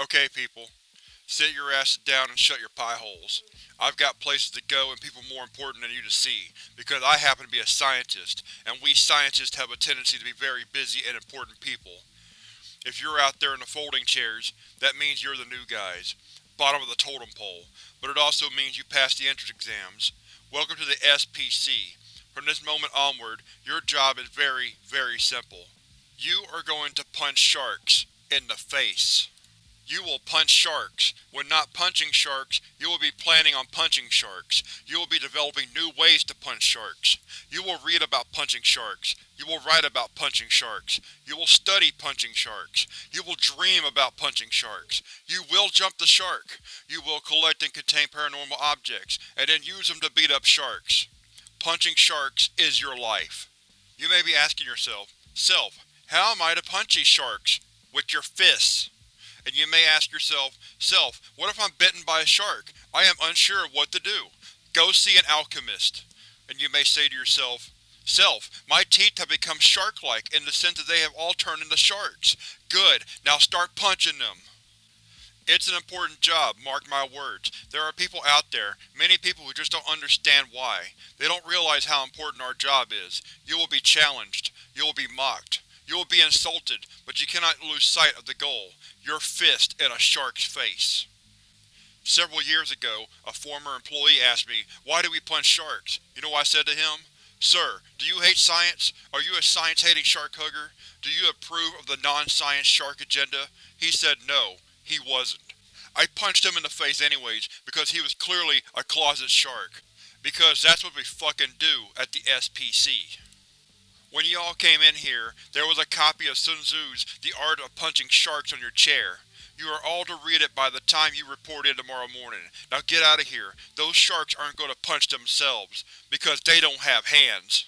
Okay people, sit your asses down and shut your pie holes. I've got places to go and people more important than you to see, because I happen to be a scientist, and we scientists have a tendency to be very busy and important people. If you're out there in the folding chairs, that means you're the new guys, bottom of the totem pole, but it also means you passed the entrance exams. Welcome to the SPC. From this moment onward, your job is very, very simple. You are going to punch sharks in the face. You will punch sharks. When not punching sharks, you will be planning on punching sharks. You will be developing new ways to punch sharks. You will read about punching sharks. You will write about punching sharks. You will study punching sharks. You will dream about punching sharks. You will jump the shark. You will collect and contain paranormal objects, and then use them to beat up sharks. Punching sharks is your life. You may be asking yourself, Self, how am I to punch these sharks? With your fists. And you may ask yourself, Self, what if I'm bitten by a shark? I am unsure of what to do. Go see an alchemist. And you may say to yourself, Self, my teeth have become shark-like in the sense that they have all turned into sharks. Good, now start punching them. It's an important job, mark my words. There are people out there, many people who just don't understand why. They don't realize how important our job is. You will be challenged. You will be mocked. You will be insulted, but you cannot lose sight of the goal your fist in a shark's face. Several years ago, a former employee asked me, why do we punch sharks? You know what I said to him? Sir, do you hate science? Are you a science-hating shark hugger? Do you approve of the non-science shark agenda? He said no, he wasn't. I punched him in the face anyways, because he was clearly a closet shark. Because that's what we fucking do at the SPC. When you all came in here, there was a copy of Sun Tzu's The Art of Punching Sharks on your chair. You are all to read it by the time you report in tomorrow morning. Now get out of here. Those sharks aren't going to punch themselves, because they don't have hands.